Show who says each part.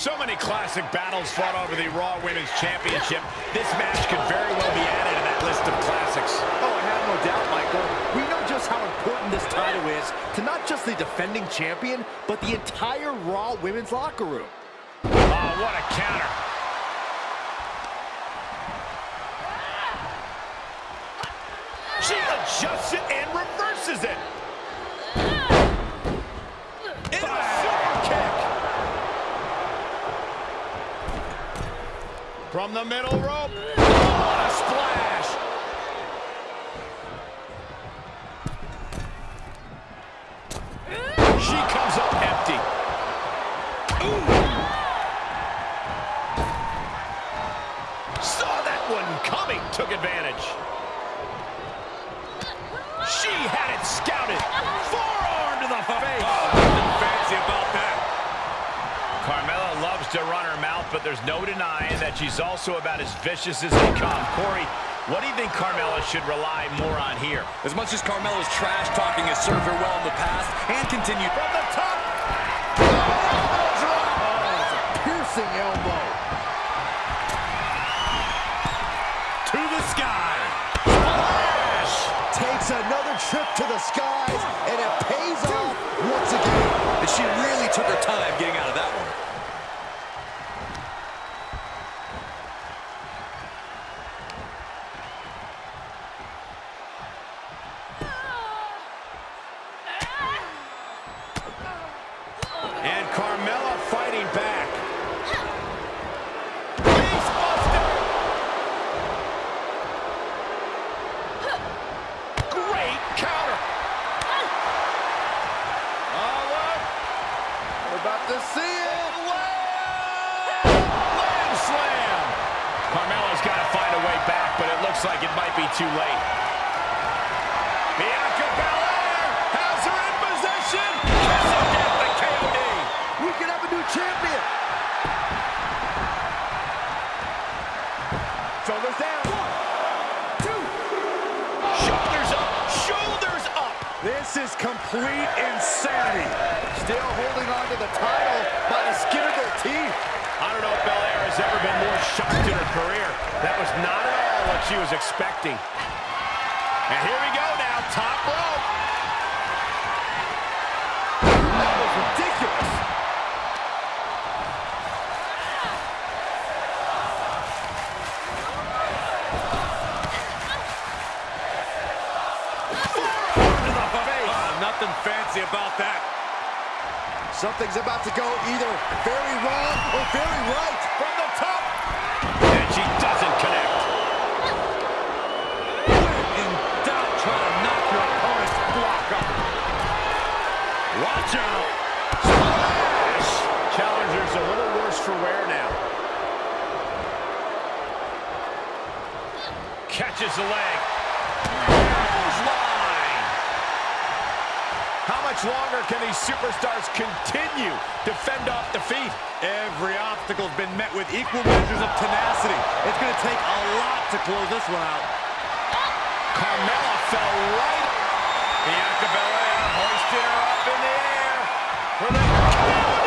Speaker 1: So many classic battles fought over the Raw Women's Championship. This match could very well be added to that list of classics.
Speaker 2: Oh, I have no doubt, Michael. We know just how important this title is to not just the defending champion, but the entire Raw Women's locker room.
Speaker 1: Oh, what a counter. She adjusts it and reverses it. In a super kick. From the middle rope. What a splash. She comes up empty. Ooh. Saw that one coming. Took advantage. She had it scouted. Forearm to the face. Oh, nothing fancy about that. Carmella loves to run her mouth, but there's no denying that she's also about as vicious as they come. Corey, what do you think Carmella should rely more on here?
Speaker 3: As much as Carmella's trash talking has served her well in the past and continued
Speaker 1: From the top.
Speaker 2: Piercing elbow.
Speaker 1: To the sky.
Speaker 2: Takes another trip to the skies, and it pays off once again.
Speaker 3: And she really took her time getting out of that one.
Speaker 1: And Carmella fighting back. Face buster. Great counter. Oh, look.
Speaker 2: We're about to see it.
Speaker 1: Lamb slam. Carmella's got to find a way back, but it looks like it might be too late. Bianca Belair has her in position. Kiss of death, the KOD.
Speaker 2: We could have a new champion. Shoulders down. One, two.
Speaker 1: Shoulders up, shoulders up.
Speaker 2: This is complete insanity. Still holding on to the title by the skin of their teeth.
Speaker 1: I don't know if Belair has ever been more shocked in her career. That was not at all what she was expecting. And here we go now, top rope.
Speaker 2: That was ridiculous.
Speaker 1: To the face.
Speaker 3: Oh, nothing fancy about that.
Speaker 2: Something's about to go either very wrong or very right.
Speaker 1: Catches the leg. Line. How much longer can these superstars continue to fend off defeat?
Speaker 3: Every obstacle's been met with equal measures of tenacity. It's going to take a lot to close this one out.
Speaker 1: Carmella fell right. Bianca Belair hoisted her up in the air